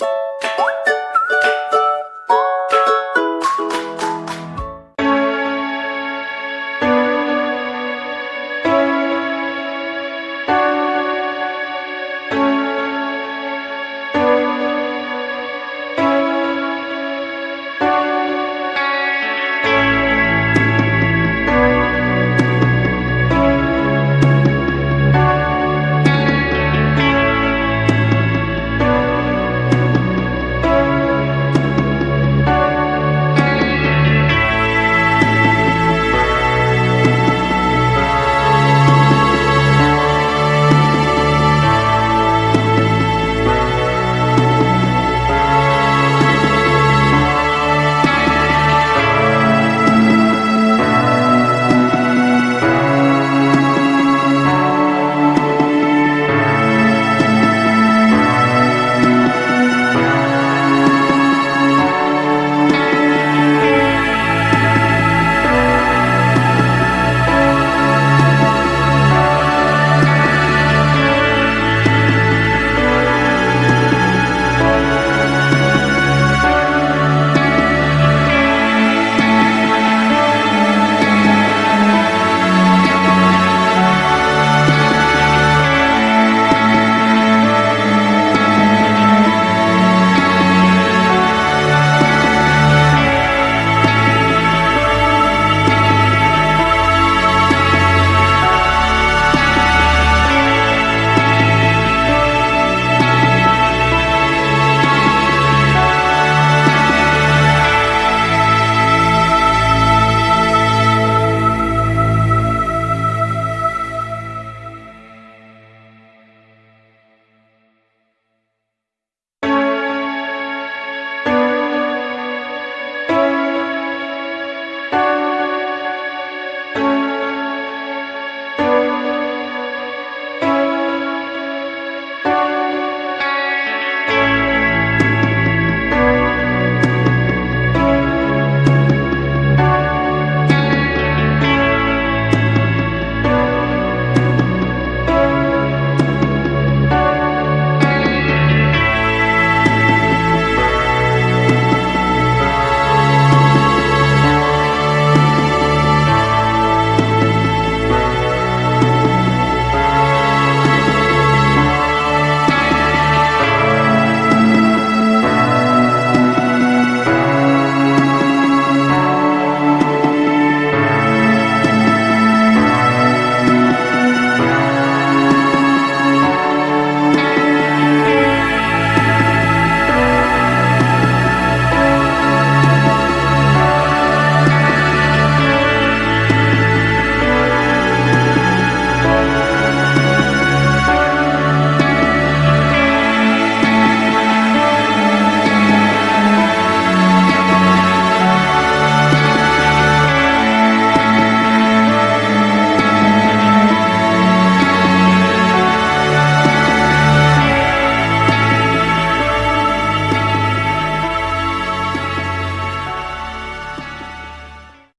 you